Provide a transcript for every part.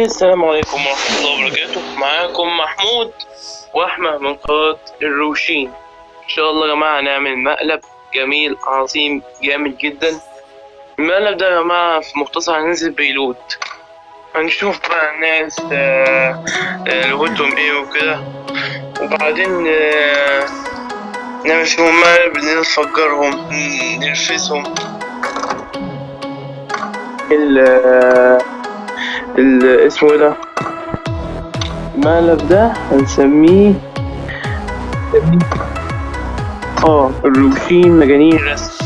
السلام عليكم ورحمة الله وبركاته. معاكم محمود وأحمد من قناة الروشين. إن شاء الله يا جماعة هنعمل مقلب جميل عظيم جامد جدا. المقلب ده يا جماعة في مختصر هننزل بيلوت هنشوف بقى الناس آه، آه، لغتهم إيه وكده. وبعدين آه، نعمل فيهم مقلب نفجرهم نرفسهم ال اسمه إيه ده؟ المقلب ده هنسميه آه الروشين مجانين. رسم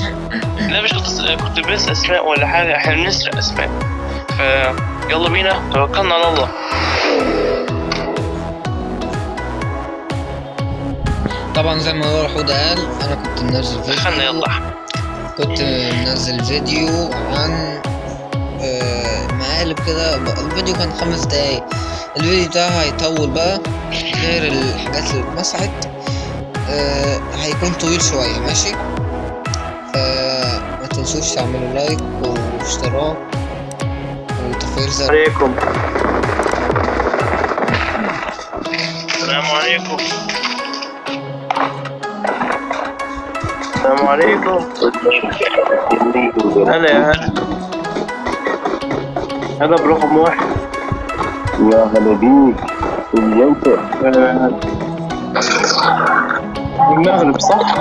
لا مش كنت كنت بس أسماء ولا حاجة. إحنا بنسرق أسماء. فيلا بينا. توكلنا على الله. طبعا زي ما هو حودة قال أنا كنت منزل دخلنا فيديو يلا. احمد كنت منزل فيديو عن آه، مقالب كده الفيديو كان خمس دقايق. الفيديو ده هيطول بقى غير الحاجات اللي اتمسحت. آه، هيكون طويل شوية ماشي؟ فما تنسوش تعملوا لايك واشتراك وتفعيل زر عليكم. السلام عليكم. السلام عليكم. هلا يا هلا. هلا برقم واحد. يا هلا بيك. اليوتر آه، المغرب صح؟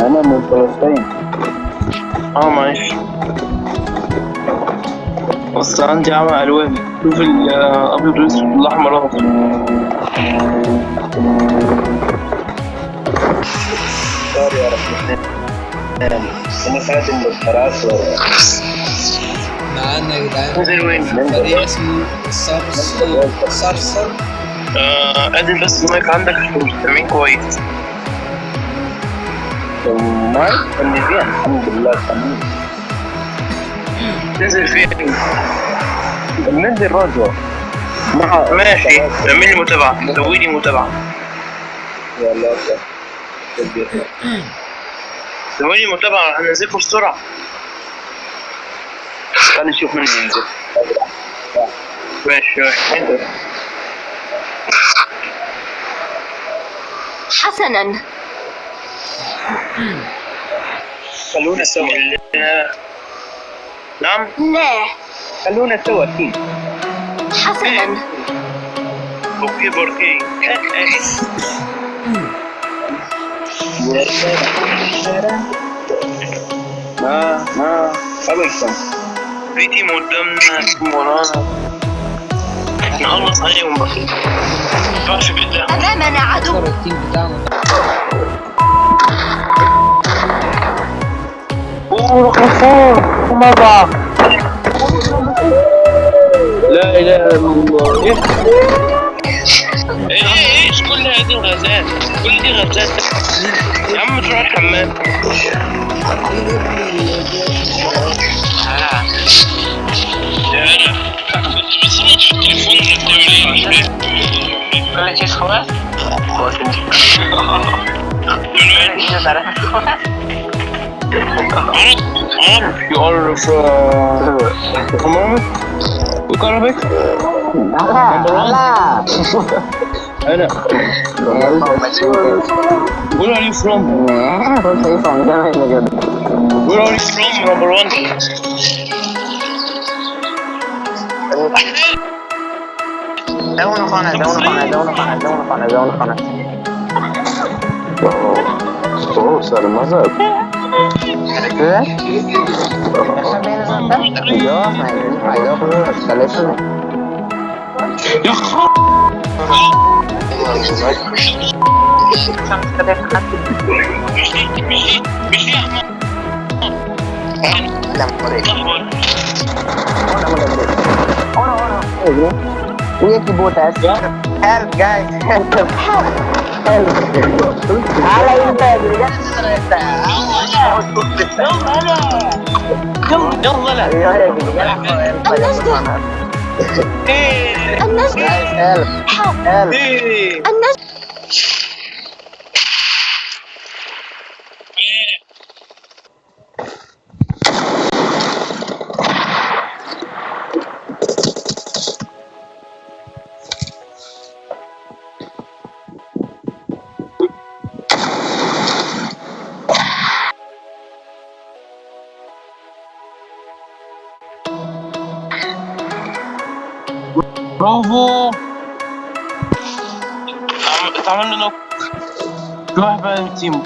أنا من فلسطين. آه معلش. بس عندي عمى ألوان. شوف الأبيض والأسود والاحمر والاخضر سوري يا رب. أنا خادم بالفراسة معانا يا جدعان نزل وين؟ فريق اسمه صرصر صرصر آه قدم بس المايك عندك عشان مش سامعين كويس. المايك؟ اللي فيه الحمد لله تمام. نزل فين؟ ننزل رجوع مع ماشي. اعمل لي متابعة. سوي لي متابعة. يا الله سوي لي متابعة. هنزلكم بسرعة. خلينا نشوف من ينزل. حسنا. خلونا سوا نعم؟ لا. خلونا سوا أكيد حسنا أوكي بوركي ما ما قبلكم في تيم قدامنا ورانا. نخلص عليهم بقى ينفعش بالله. أمامنا عدو. اوه غفار مرة لا إله إلا الله. إيه إيه إيه إيش كل هذه الغازات كل دي غازات يا عم تروح الحمام escolar? you are from Come on. We got I know. Where are you from? Where are you from, number one? da uno con él, da uno con él, da uno con él, da uno con él, da uno con él. Oo, oh, sarılmaz abi. Gerekli. Yok, I don't know, salesini. Ya Lamborghini. Lamborghini. Ona ona ona. Ona ona. انت يلا. يلا. لا إيه النجم هيلب هيلب إيه النجم برافو اتعمل- اتعمل له نوك في واحد بقى من تيمه